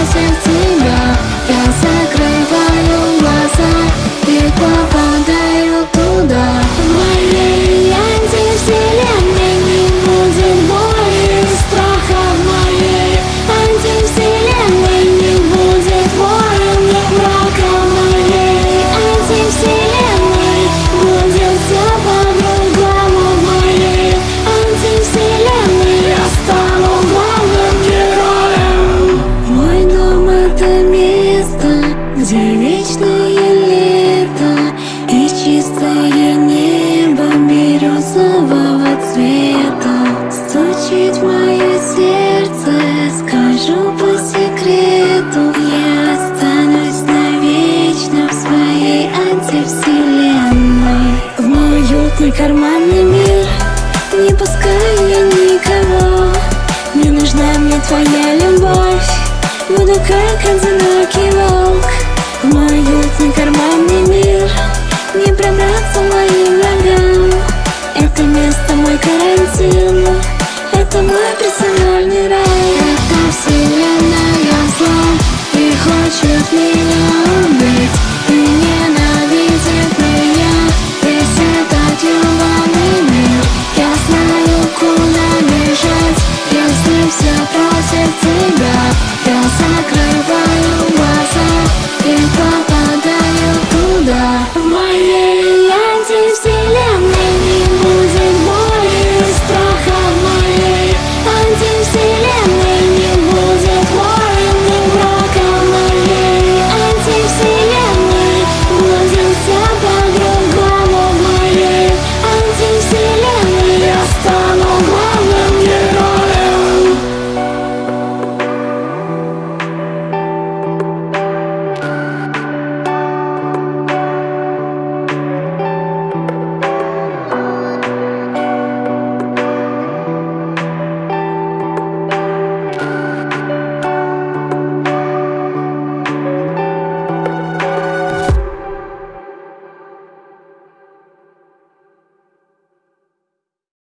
sensible Мой карманный мир Не пускаю я никого. Не нужна мне твоя любовь. Буду как одинокий волк. В мой уютный карманный мир Не пробраться моим ногам Это место мой карантин. Это мой персональный рай. Это вселенная зла И хочет меня. все просит тебя Я закрываю глаза и попадаю туда. В моей